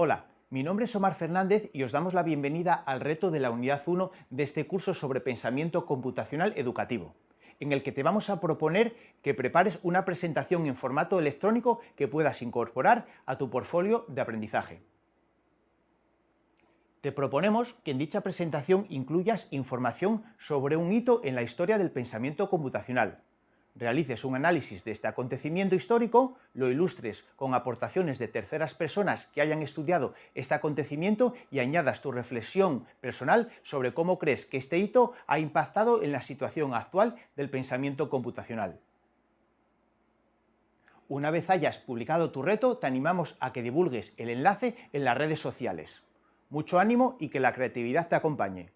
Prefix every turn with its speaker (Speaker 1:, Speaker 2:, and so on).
Speaker 1: Hola, mi nombre es Omar Fernández y os damos la bienvenida al reto de la Unidad 1 de este curso sobre pensamiento computacional educativo, en el que te vamos a proponer que prepares una presentación en formato electrónico que puedas incorporar a tu portfolio de aprendizaje. Te proponemos que en dicha presentación incluyas información sobre un hito en la historia del pensamiento computacional, realices un análisis de este acontecimiento histórico, lo ilustres con aportaciones de terceras personas que hayan estudiado este acontecimiento y añadas tu reflexión personal sobre cómo crees que este hito ha impactado en la situación actual del pensamiento computacional. Una vez hayas publicado tu reto, te animamos a que divulgues el enlace en las redes sociales. Mucho ánimo y que la creatividad te acompañe.